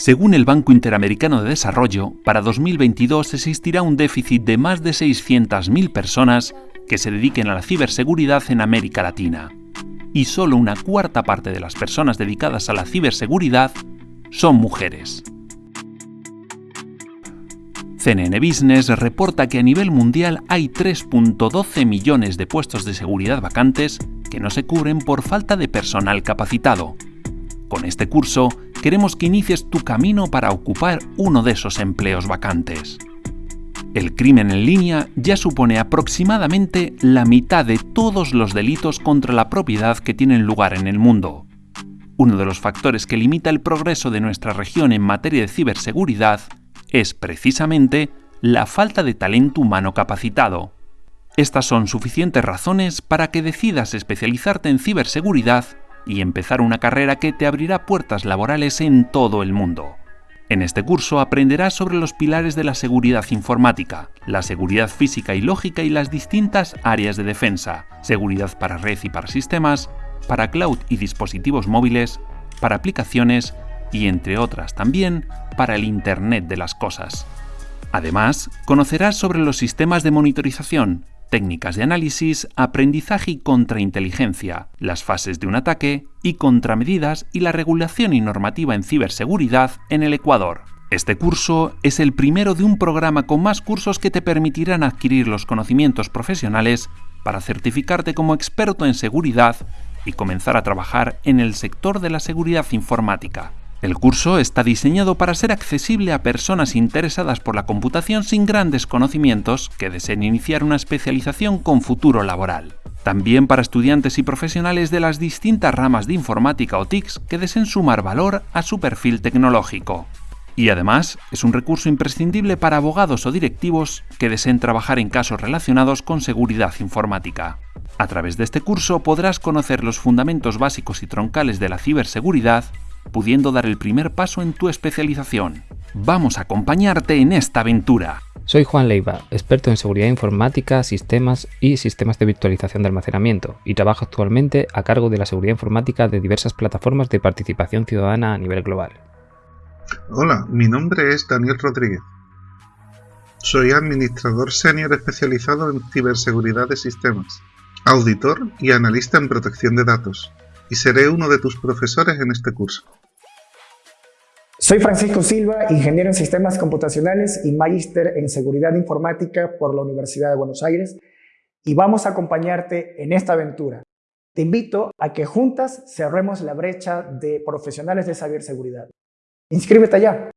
Según el Banco Interamericano de Desarrollo, para 2022 existirá un déficit de más de 600.000 personas que se dediquen a la ciberseguridad en América Latina. Y solo una cuarta parte de las personas dedicadas a la ciberseguridad son mujeres. CNN Business reporta que a nivel mundial hay 3.12 millones de puestos de seguridad vacantes que no se cubren por falta de personal capacitado. Con este curso queremos que inicies tu camino para ocupar uno de esos empleos vacantes. El crimen en línea ya supone aproximadamente la mitad de todos los delitos contra la propiedad que tienen lugar en el mundo. Uno de los factores que limita el progreso de nuestra región en materia de ciberseguridad es precisamente la falta de talento humano capacitado. Estas son suficientes razones para que decidas especializarte en ciberseguridad y empezar una carrera que te abrirá puertas laborales en todo el mundo. En este curso aprenderás sobre los pilares de la seguridad informática, la seguridad física y lógica y las distintas áreas de defensa, seguridad para red y para sistemas, para cloud y dispositivos móviles, para aplicaciones y entre otras también para el Internet de las Cosas. Además, conocerás sobre los sistemas de monitorización, técnicas de análisis, aprendizaje y contrainteligencia, las fases de un ataque y contramedidas y la regulación y normativa en ciberseguridad en el Ecuador. Este curso es el primero de un programa con más cursos que te permitirán adquirir los conocimientos profesionales para certificarte como experto en seguridad y comenzar a trabajar en el sector de la seguridad informática. El curso está diseñado para ser accesible a personas interesadas por la computación sin grandes conocimientos que deseen iniciar una especialización con futuro laboral. También para estudiantes y profesionales de las distintas ramas de informática o TICs que deseen sumar valor a su perfil tecnológico. Y además es un recurso imprescindible para abogados o directivos que deseen trabajar en casos relacionados con seguridad informática. A través de este curso podrás conocer los fundamentos básicos y troncales de la ciberseguridad pudiendo dar el primer paso en tu especialización. Vamos a acompañarte en esta aventura. Soy Juan Leiva, experto en seguridad informática, sistemas y sistemas de virtualización de almacenamiento, y trabajo actualmente a cargo de la seguridad informática de diversas plataformas de participación ciudadana a nivel global. Hola, mi nombre es Daniel Rodríguez. Soy administrador senior especializado en ciberseguridad de sistemas, auditor y analista en protección de datos y seré uno de tus profesores en este curso. Soy Francisco Silva, ingeniero en sistemas computacionales y magíster en seguridad informática por la Universidad de Buenos Aires y vamos a acompañarte en esta aventura. Te invito a que juntas cerremos la brecha de profesionales de ciberseguridad. ¡Inscríbete ya!